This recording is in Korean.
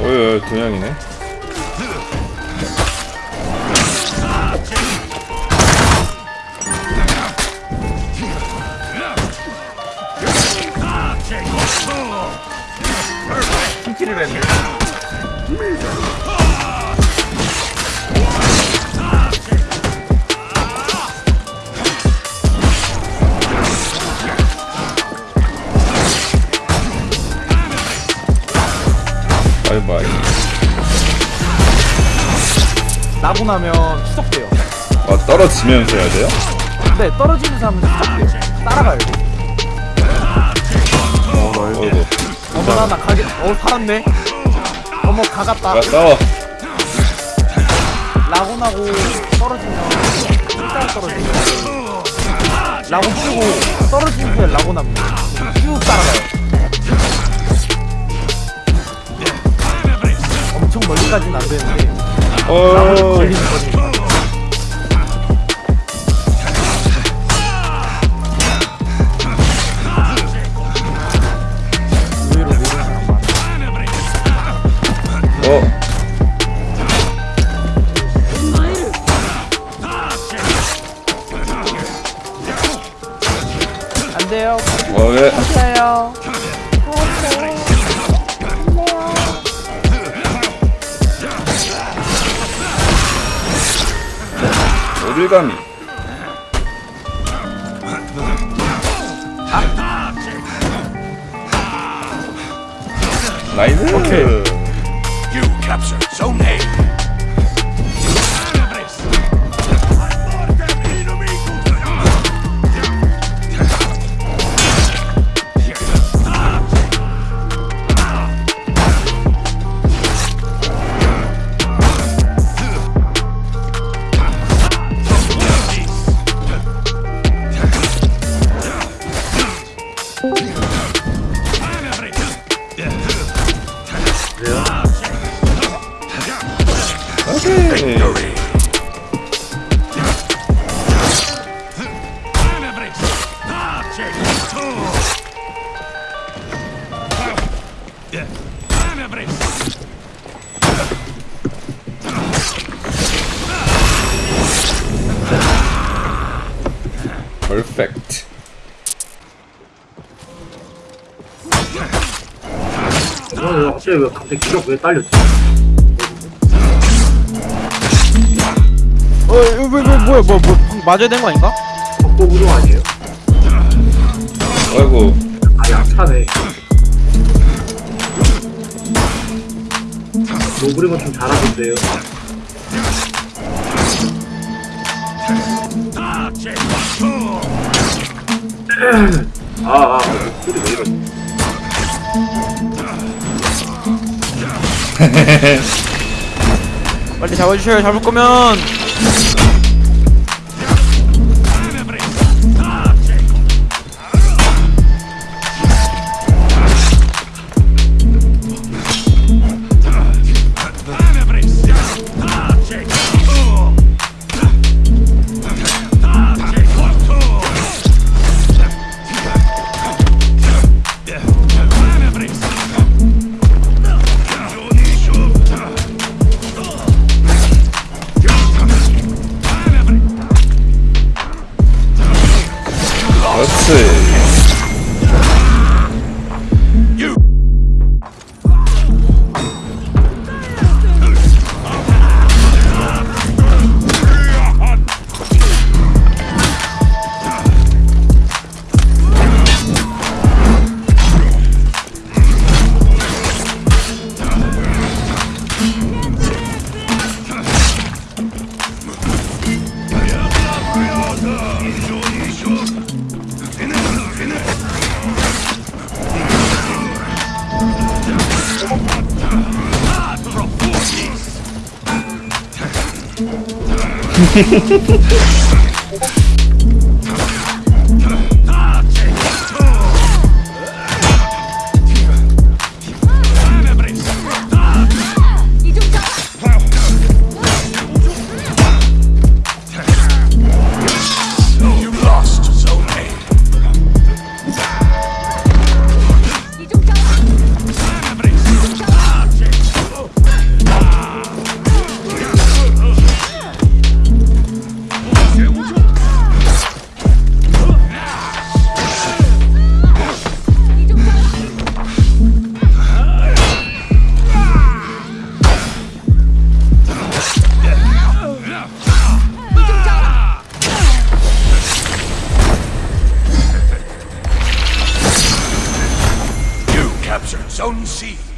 어이 두 명이네 했네. 바이바이 나고 나면 추적돼요. 아 떨어지면서 해야 돼요? 네, 떨어지는 사람은 추적돼요. 따라가요. 어이구 어머나, 나 가게, 어, 살았네. 어머, 가갔다. 야 싸워 라고 나고 떨어지면, 일단 떨어지면. 라고 치고, 떨어진 후에 라고 납니다. 쭉 따라가요. 엄청 멀리까지는 안 되는데, 어 걸리는 거리니까. 안 돼요. 어, 왜? 하세요. 어딜 감히 나이스 오케이. 퍼펙트 어, 갑자기 왜 갑자기 기가 왜 딸렸지? 어, 왜, 왜, 왜, 뭐야, 뭐, 뭐, 맞아야 되는 거 아닌가? 벽보 구동 아니에요? 아이고 아, 약차네. 노브리건 좀 잘하던데요. 아, 아, 소리 왜 이러지? 빨리 잡아주셔요, 잡을 거면. 그 Ha ha ha ha! Zone C.